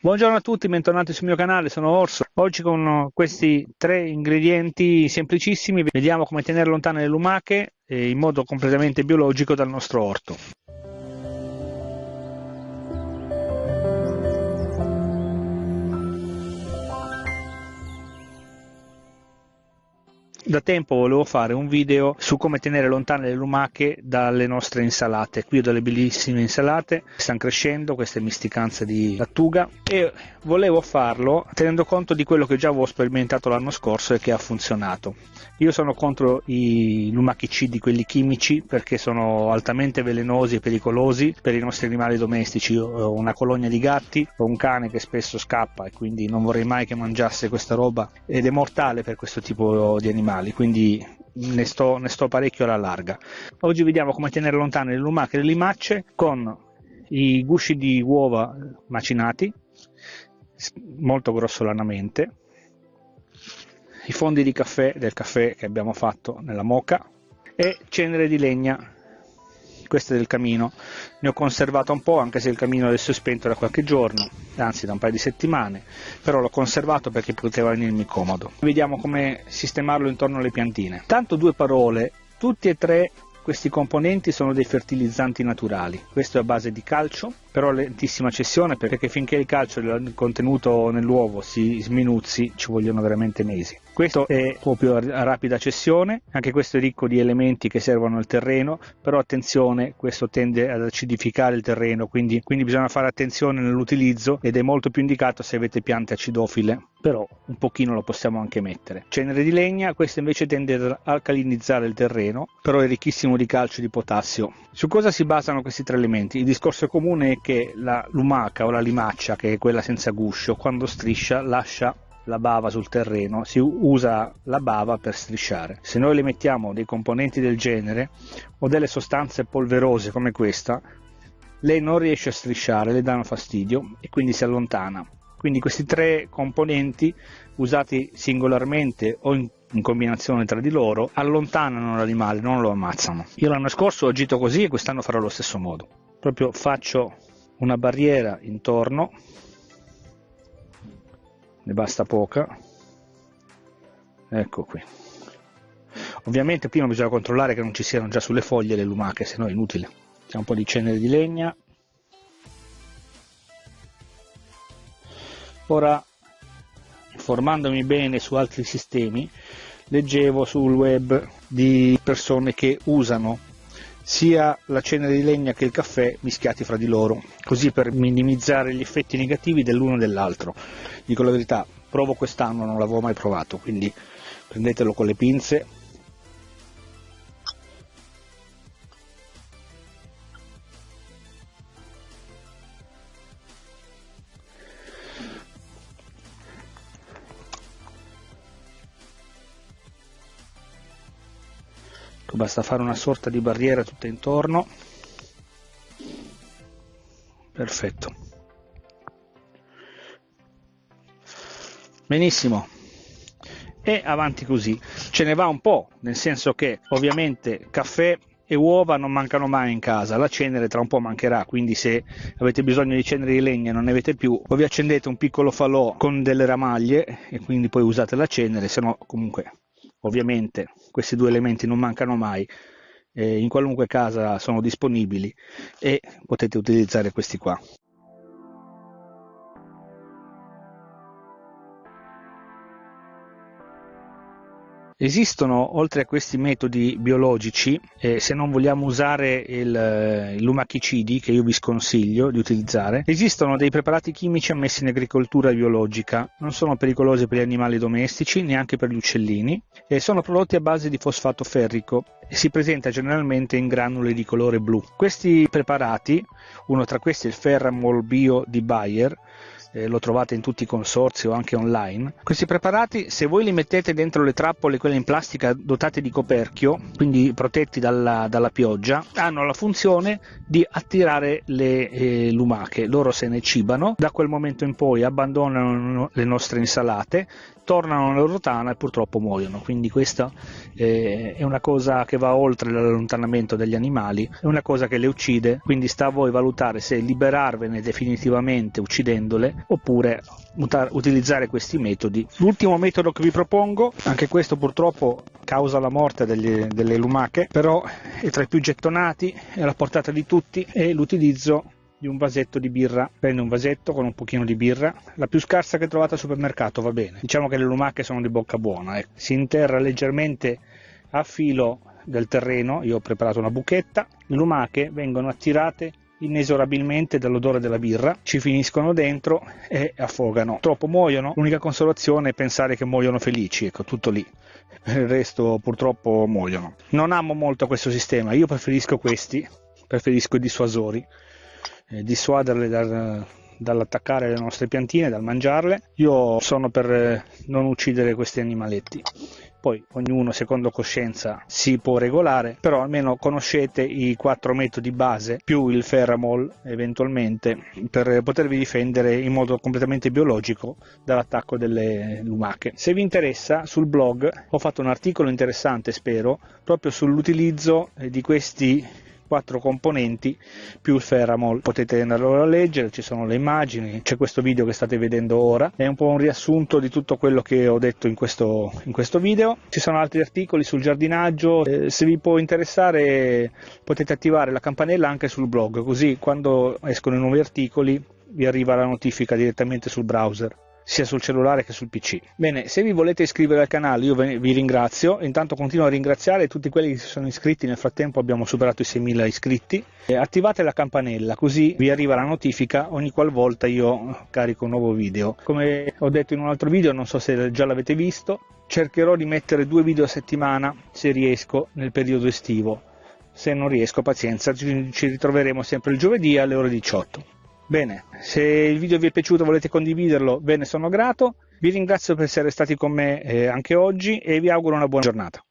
Buongiorno a tutti, bentornati sul mio canale, sono Orso. Oggi con questi tre ingredienti semplicissimi vediamo come tenere lontane le lumache eh, in modo completamente biologico dal nostro orto. Da tempo volevo fare un video su come tenere lontane le lumache dalle nostre insalate. Qui ho delle bellissime insalate, stanno crescendo queste misticanze di lattuga e volevo farlo tenendo conto di quello che già avevo sperimentato l'anno scorso e che ha funzionato. Io sono contro i lumachicidi, quelli chimici, perché sono altamente velenosi e pericolosi per i nostri animali domestici. Io ho una colonia di gatti, ho un cane che spesso scappa e quindi non vorrei mai che mangiasse questa roba ed è mortale per questo tipo di animali animali, quindi ne sto, ne sto parecchio alla larga. Oggi vediamo come tenere lontane le lumache e le limacce con i gusci di uova macinati, molto grossolanamente, i fondi di caffè del caffè che abbiamo fatto nella moca e cenere di legna questo è del camino. Ne ho conservato un po' anche se il camino adesso è spento da qualche giorno anzi da un paio di settimane però l'ho conservato perché poteva venirmi comodo. Vediamo come sistemarlo intorno alle piantine. Tanto due parole tutti e tre questi componenti sono dei fertilizzanti naturali. Questo è a base di calcio però lentissima cessione perché finché il calcio il contenuto nell'uovo si sminuzzi ci vogliono veramente mesi questo è proprio a rapida cessione, anche questo è ricco di elementi che servono al terreno, però attenzione, questo tende ad acidificare il terreno, quindi, quindi bisogna fare attenzione nell'utilizzo ed è molto più indicato se avete piante acidofile, però un pochino lo possiamo anche mettere. Cenere di legna, questo invece tende ad alcalinizzare il terreno, però è ricchissimo di calcio e di potassio. Su cosa si basano questi tre elementi? Il discorso comune è che la lumaca o la limaccia, che è quella senza guscio, quando striscia lascia la bava sul terreno, si usa la bava per strisciare. Se noi le mettiamo dei componenti del genere o delle sostanze polverose come questa, lei non riesce a strisciare, le danno fastidio e quindi si allontana. Quindi questi tre componenti usati singolarmente o in, in combinazione tra di loro allontanano l'animale, non lo ammazzano. Io l'anno scorso ho agito così e quest'anno farò allo stesso modo. Proprio faccio una barriera intorno ne basta poca. Ecco qui. Ovviamente prima bisogna controllare che non ci siano già sulle foglie le lumache se no è inutile. C'è un po' di cenere di legna. Ora informandomi bene su altri sistemi leggevo sul web di persone che usano sia la cenere di legna che il caffè mischiati fra di loro, così per minimizzare gli effetti negativi dell'uno e dell'altro. Dico la verità, provo quest'anno, non l'avevo mai provato, quindi prendetelo con le pinze basta fare una sorta di barriera tutta intorno. Perfetto. Benissimo. E avanti così. Ce ne va un po' nel senso che ovviamente caffè e uova non mancano mai in casa, la cenere tra un po' mancherà, quindi se avete bisogno di cenere di legna e non ne avete più, o vi accendete un piccolo falò con delle ramaglie e quindi poi usate la cenere, se no comunque ovviamente questi due elementi non mancano mai, eh, in qualunque casa sono disponibili e potete utilizzare questi qua. Esistono, oltre a questi metodi biologici, eh, se non vogliamo usare il, eh, lumachicidi, che io vi sconsiglio di utilizzare, esistono dei preparati chimici ammessi in agricoltura biologica. Non sono pericolosi per gli animali domestici, neanche per gli uccellini, e sono prodotti a base di fosfato ferrico e si presenta generalmente in granuli di colore blu. Questi preparati, uno tra questi è il Ferramol Bio di Bayer, eh, lo trovate in tutti i consorzi o anche online. Questi preparati, se voi li mettete dentro le trappole, quelle in plastica dotate di coperchio, quindi protetti dalla, dalla pioggia, hanno la funzione di attirare le eh, lumache. Loro se ne cibano, da quel momento in poi abbandonano le nostre insalate, tornano nella loro tana e purtroppo muoiono. Quindi questa eh, è una cosa che va oltre l'allontanamento degli animali, è una cosa che le uccide, quindi sta a voi valutare se liberarvene definitivamente uccidendole oppure utilizzare questi metodi. L'ultimo metodo che vi propongo, anche questo purtroppo causa la morte degli, delle lumache, però è tra i più gettonati, è alla portata di tutti, è l'utilizzo di un vasetto di birra. Prende un vasetto con un pochino di birra, la più scarsa che trovate al supermercato va bene. Diciamo che le lumache sono di bocca buona. Eh. Si interra leggermente a filo del terreno, io ho preparato una buchetta, le lumache vengono attirate inesorabilmente dall'odore della birra, ci finiscono dentro e affogano. Troppo muoiono, l'unica consolazione è pensare che muoiono felici, ecco, tutto lì. Il resto purtroppo muoiono. Non amo molto questo sistema, io preferisco questi, preferisco i dissuasori eh, dissuaderle dal, dall'attaccare le nostre piantine, dal mangiarle. Io sono per eh, non uccidere questi animaletti. Poi ognuno secondo coscienza si può regolare, però almeno conoscete i quattro metodi base più il ferramol eventualmente per potervi difendere in modo completamente biologico dall'attacco delle lumache. Se vi interessa sul blog ho fatto un articolo interessante spero proprio sull'utilizzo eh, di questi quattro componenti più il Ferramol. Potete andarlo a leggere, ci sono le immagini, c'è questo video che state vedendo ora, è un po' un riassunto di tutto quello che ho detto in questo, in questo video. Ci sono altri articoli sul giardinaggio, eh, se vi può interessare potete attivare la campanella anche sul blog, così quando escono i nuovi articoli vi arriva la notifica direttamente sul browser sia sul cellulare che sul PC. Bene, se vi volete iscrivere al canale io vi ringrazio, intanto continuo a ringraziare tutti quelli che si sono iscritti, nel frattempo abbiamo superato i 6.000 iscritti, attivate la campanella così vi arriva la notifica ogni qualvolta io carico un nuovo video. Come ho detto in un altro video, non so se già l'avete visto, cercherò di mettere due video a settimana se riesco nel periodo estivo. Se non riesco, pazienza, ci ritroveremo sempre il giovedì alle ore 18. Bene, se il video vi è piaciuto e volete condividerlo, ve ne sono grato. Vi ringrazio per essere stati con me eh, anche oggi e vi auguro una buona giornata.